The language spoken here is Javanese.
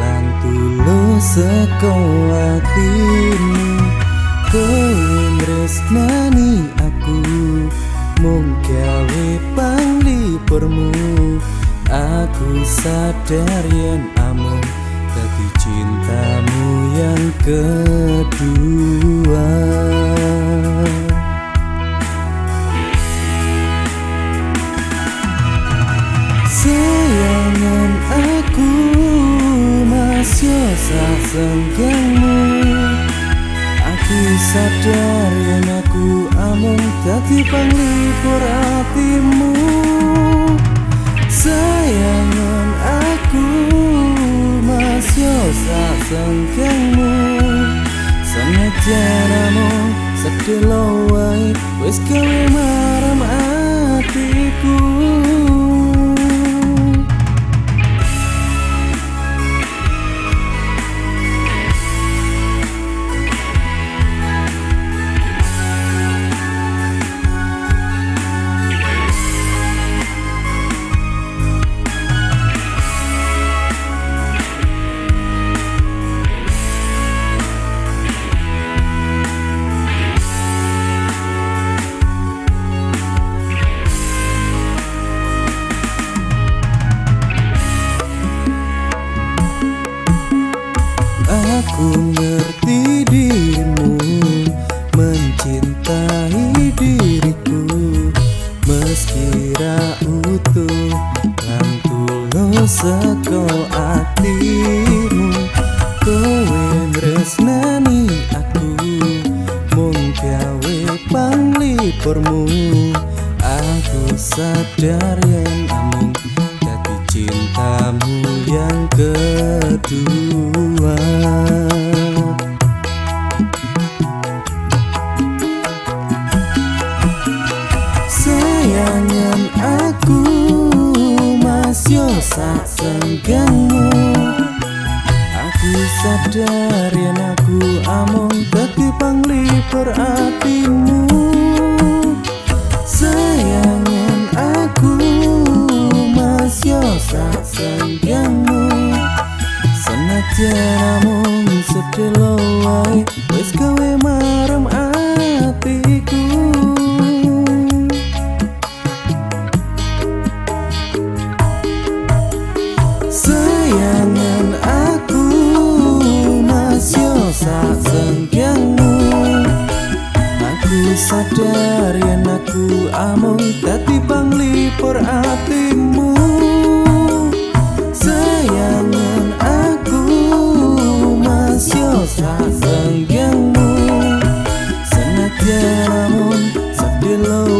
lan tulus saka atimu nani aku mung gawe panglipurmu aku sadar yen amung dadi cintamu yang kedua sak senggangmu aku sadar yen aku amung dadi panglipur atimu sayangan aku masih sak senggangmu senajan amung sedelo wae wis gawe maram atiku Aku ngerti dirimu mencintai diriku. Meski utuh lan tulus seko atimu kowe nresnani aku mung gawe panglipurmu. Aku sadar yen amung cintamu yang kedua. Sayangan aku masih sak senggangmu. Aku sadar yang aku among dadi panglipur atimu sayangan sak senggangmu senajan among sedelo wae wis gawe marem atiku sayangan aku masih sak senggangmu aku sadar yen aku amung dadi panglipur ati below